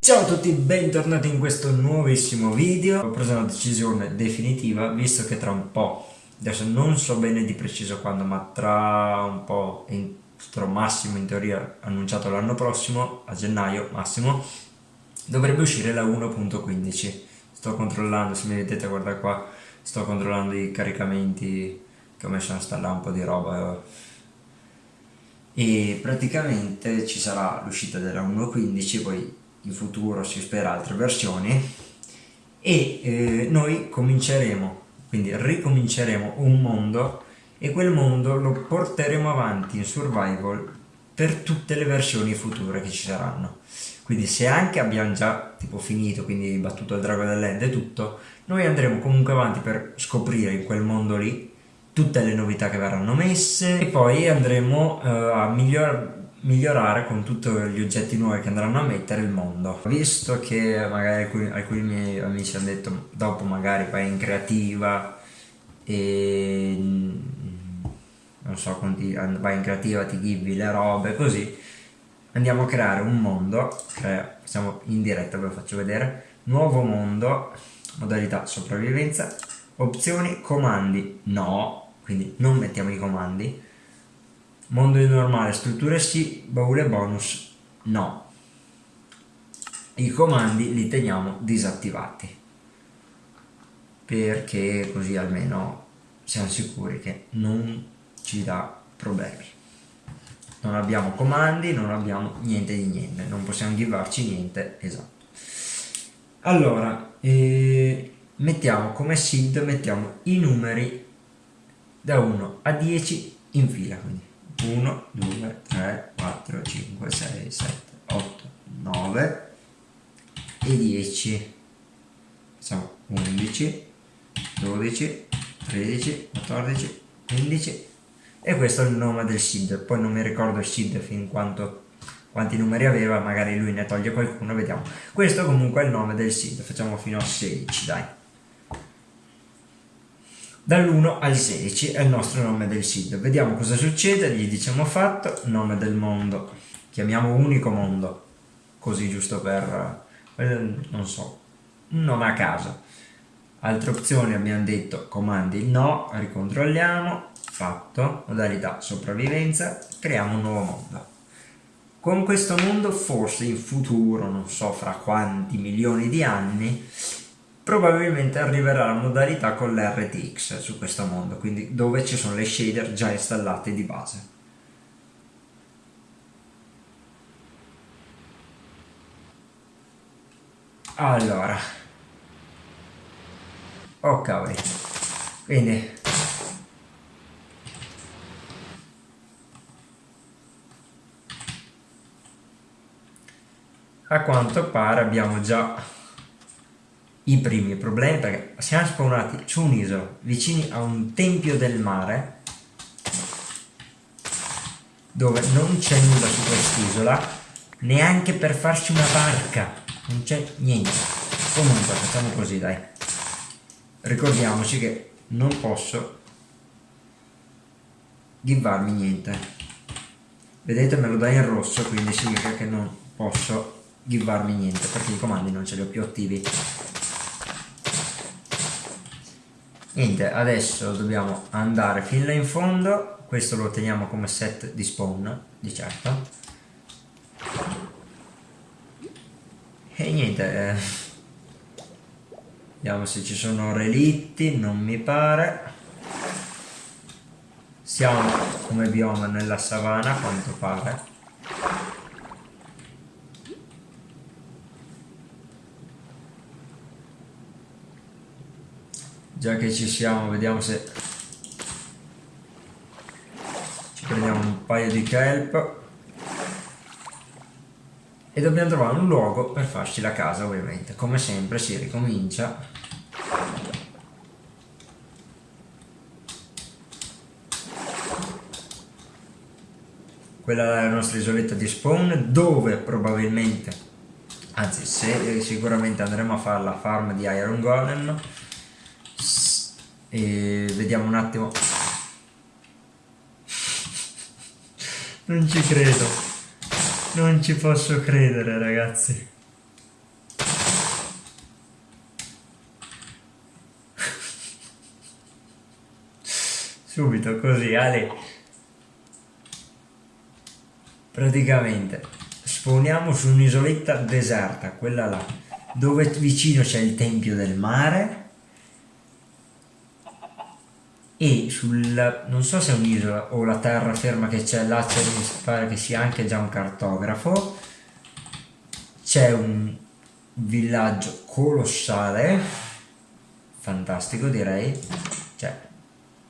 Ciao a tutti, bentornati in questo nuovissimo video. Ho preso una decisione definitiva, visto che tra un po', adesso non so bene di preciso quando, ma tra un po', entro massimo in teoria annunciato l'anno prossimo, a gennaio massimo, dovrebbe uscire la 1.15. Sto controllando, se mi vedete guarda qua, sto controllando i caricamenti che ho messo a installare un po' di roba e praticamente ci sarà l'uscita della 1.15 poi in futuro si spera altre versioni. E eh, noi cominceremo quindi ricominceremo un mondo e quel mondo lo porteremo avanti in survival per tutte le versioni future che ci saranno. Quindi se anche abbiamo già tipo finito quindi battuto il drago dell'end e tutto noi andremo comunque avanti per scoprire in quel mondo lì tutte le novità che verranno messe e poi andremo uh, a migliorare migliorare con tutti gli oggetti nuovi che andranno a mettere il mondo. Visto che magari alcuni, alcuni miei amici hanno detto dopo magari vai in creativa e non so vai in creativa ti give le robe così andiamo a creare un mondo crea, siamo in diretta ve lo faccio vedere nuovo mondo modalità sopravvivenza opzioni comandi no quindi non mettiamo i comandi Mondo normale, strutture sì, baule bonus no. I comandi li teniamo disattivati perché così almeno siamo sicuri che non ci dà problemi. Non abbiamo comandi, non abbiamo niente di niente, non possiamo givarci niente, esatto. Allora, eh, mettiamo come seed, mettiamo i numeri da 1 a 10 in fila, quindi 1, 2, 3, 4, 5, 6, 7, 8, 9 e 10 siamo 11 12 13 14 15 e questo è il nome del seed poi non mi ricordo il seed fin quanto quanti numeri aveva magari lui ne toglie qualcuno vediamo. Questo comunque è il nome del seed facciamo fino a 16 dai dall'1 al 16 è il nostro nome del sito. Vediamo cosa succede gli diciamo fatto nome del mondo. Chiamiamo unico mondo così giusto per eh, non so un nome a caso. Altre opzioni abbiamo detto comandi no ricontrolliamo fatto modalità sopravvivenza creiamo un nuovo mondo. Con questo mondo forse in futuro non so fra quanti milioni di anni probabilmente arriverà la modalità con l'RTX su questo mondo, quindi dove ci sono le shader già installate di base. Allora, oh cavoli, quindi. A quanto pare abbiamo già i primi problemi perché siamo spawnati su un'isola vicini a un tempio del mare dove non c'è nulla su quest'isola neanche per farci una barca non c'è niente. Comunque facciamo così dai. Ricordiamoci che non posso givarmi niente. Vedete me lo dà in rosso quindi significa che non posso givarmi niente perché i comandi non ce li ho più attivi niente adesso dobbiamo andare fin là in fondo. Questo lo teniamo come set di spawn di certo. E niente eh. vediamo se ci sono relitti non mi pare. Siamo come bioma nella savana a quanto pare già che ci siamo vediamo se ci prendiamo un paio di kelp. E dobbiamo trovare un luogo per farci la casa ovviamente. Come sempre si ricomincia. Quella è la nostra isoletta di spawn dove probabilmente anzi se, sicuramente andremo a fare la farm di Iron Golem e vediamo un attimo. Non ci credo. Non ci posso credere ragazzi. Subito così Ale. Praticamente spawniamo su un'isoletta deserta quella là dove vicino c'è il tempio del mare e sul non so se è un'isola o la terraferma che c'è là c'è mi pare che sia anche già un cartografo. C'è un villaggio colossale fantastico direi. Cioè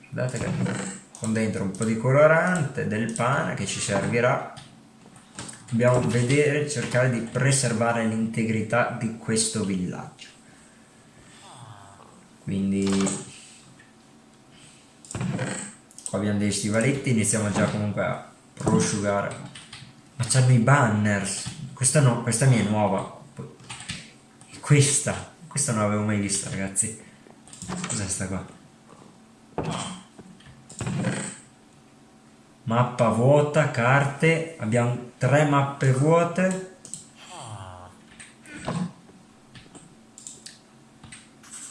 guardate che con dentro un po' di colorante del pane che ci servirà. Dobbiamo vedere cercare di preservare l'integrità di questo villaggio. Quindi qua abbiamo dei stivaletti iniziamo già comunque a prosciugare. Ma c'hanno i banners. Questa no, questa mia è nuova. Questa questa non l'avevo mai vista ragazzi. Cos'è sta qua? Mappa vuota carte. Abbiamo tre mappe vuote.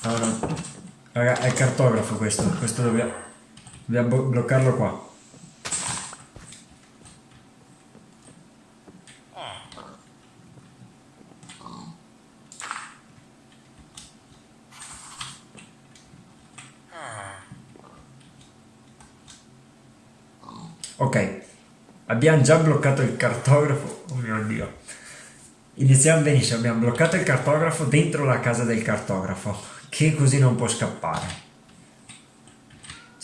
Ah no raga è cartografo questo. Questo dobbiamo Dobbiamo bloccarlo qua. Ok, abbiamo già bloccato il cartografo, oh mio dio. Iniziamo benissimo, abbiamo bloccato il cartografo dentro la casa del cartografo, che così non può scappare.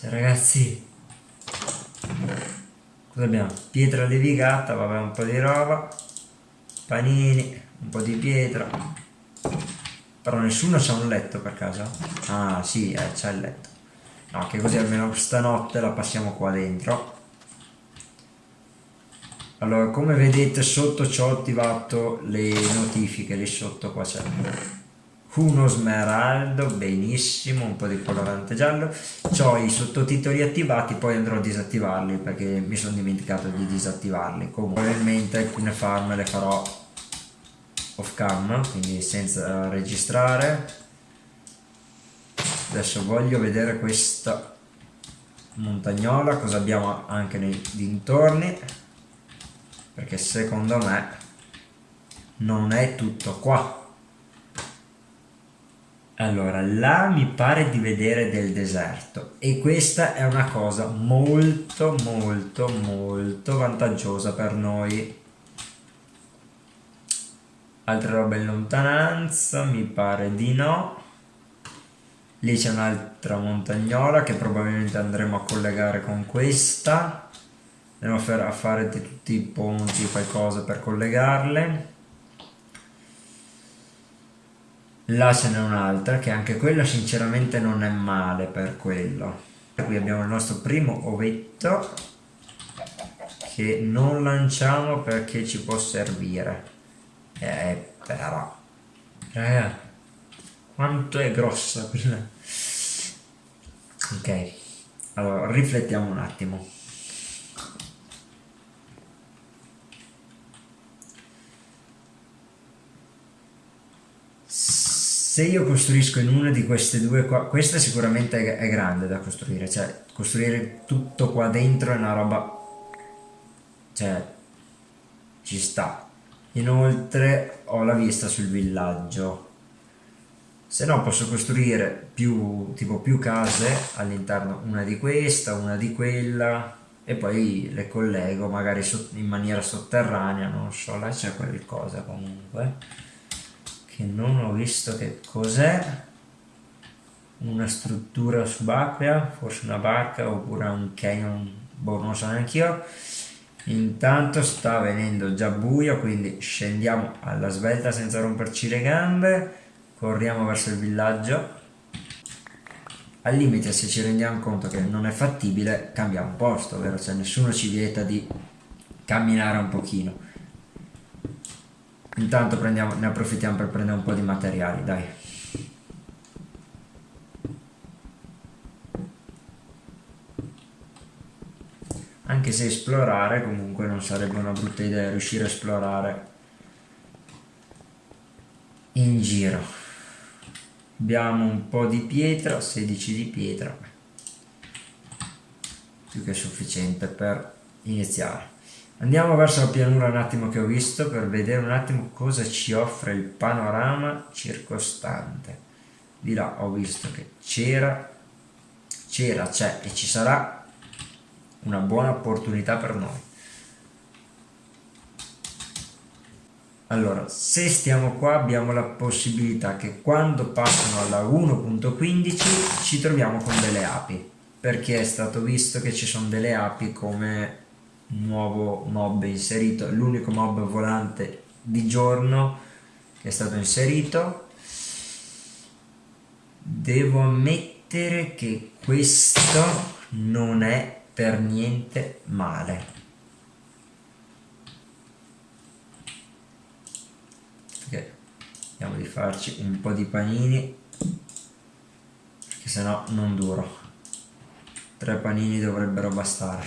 Cioè ragazzi Cosa abbiamo? Pietra levigata, vabbè un po' di roba Panini, un po' di pietra Però nessuno c'ha un letto per caso? Ah sì, eh, c'è il letto No, che così almeno stanotte la passiamo qua dentro Allora, come vedete sotto ci ho attivato le notifiche Lì sotto qua c'è uno smeraldo, benissimo, un po' di colorante giallo, ho i sottotitoli attivati, poi andrò a disattivarli perché mi sono dimenticato di disattivarli, comunque probabilmente alcune farm le farò off cam, quindi senza registrare. Adesso voglio vedere questa montagnola, cosa abbiamo anche nei dintorni, perché secondo me non è tutto qua allora, là mi pare di vedere del deserto e questa è una cosa molto molto molto vantaggiosa per noi. Altre robe in lontananza? Mi pare di no. Lì c'è un'altra montagnola che probabilmente andremo a collegare con questa. Andremo a fare tutti i ponti, qualcosa per collegarle là ce n'è un'altra che anche quella sinceramente non è male per quello. Qui abbiamo il nostro primo ovetto che non lanciamo perché ci può servire. Eh però. Eh, quanto è grossa quella. Ok allora riflettiamo un attimo se io costruisco in una di queste due qua, questa sicuramente è, grande da costruire, cioè costruire tutto qua dentro è una roba, cioè ci sta. Inoltre ho la vista sul villaggio, se no posso costruire più, tipo più case all'interno, una di questa, una di quella e poi le collego magari in maniera sotterranea, non so, là c'è qualcosa comunque che non ho visto che cos'è. Una struttura subacquea forse una barca oppure un canyon boh non so neanche io. Intanto sta venendo già buio quindi scendiamo alla svelta senza romperci le gambe. Corriamo verso il villaggio. Al limite se ci rendiamo conto che non è fattibile cambiamo posto ovvero cioè nessuno ci vieta di camminare un pochino Intanto ne approfittiamo per prendere un po' di materiali, dai. anche se esplorare comunque non sarebbe una brutta idea riuscire a esplorare in giro. Abbiamo un po' di pietra 16 di pietra. Più che sufficiente per iniziare andiamo verso la pianura un attimo che ho visto per vedere un attimo cosa ci offre il panorama circostante di là ho visto che c'era c'era c'è e ci sarà una buona opportunità per noi. Allora, se stiamo qua abbiamo la possibilità che quando passano alla 1.15 ci troviamo con delle api, perché è stato visto che ci sono delle api come nuovo mob inserito, l'unico mob volante di giorno che è stato inserito. Devo ammettere che questo non è per niente male. Ok, vediamo di farci un po' di panini, perché sennò non duro. Tre panini dovrebbero bastare.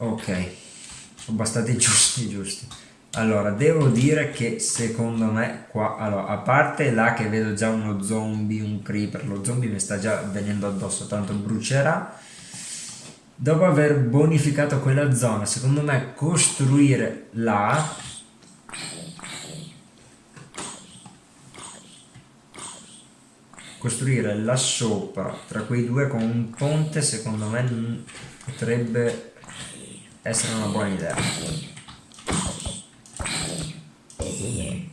Ok, sono bastati giusti giusti. Allora, devo dire che secondo me qua, allora, a parte là che vedo già uno zombie, un creeper, lo zombie mi sta già venendo addosso, tanto brucerà. Dopo aver bonificato quella zona, secondo me costruire là costruire là sopra tra quei due con un ponte secondo me potrebbe essere una buona idea.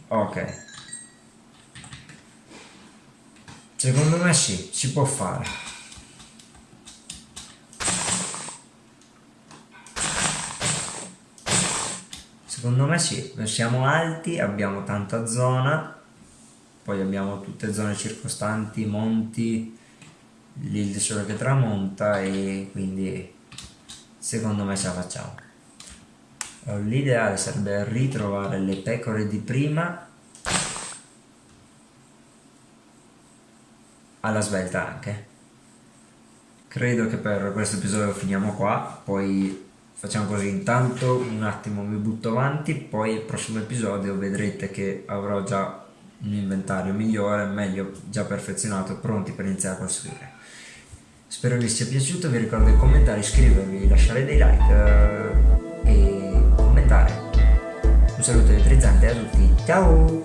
Ok. Secondo me sì si può fare. Secondo me sì siamo alti abbiamo tanta zona poi abbiamo tutte zone circostanti monti lì il che tramonta e quindi secondo me ce la facciamo. L'ideale sarebbe ritrovare le pecore di prima alla svelta anche. Credo che per questo episodio finiamo qua poi facciamo così. Intanto un attimo mi butto avanti poi il prossimo episodio vedrete che avrò già un inventario migliore meglio già perfezionato pronti per iniziare a costruire Spero vi sia piaciuto, vi ricordo di commentare, iscrivervi, lasciare dei like eh, e commentare. Un saluto elettrizzante a tutti, ciao!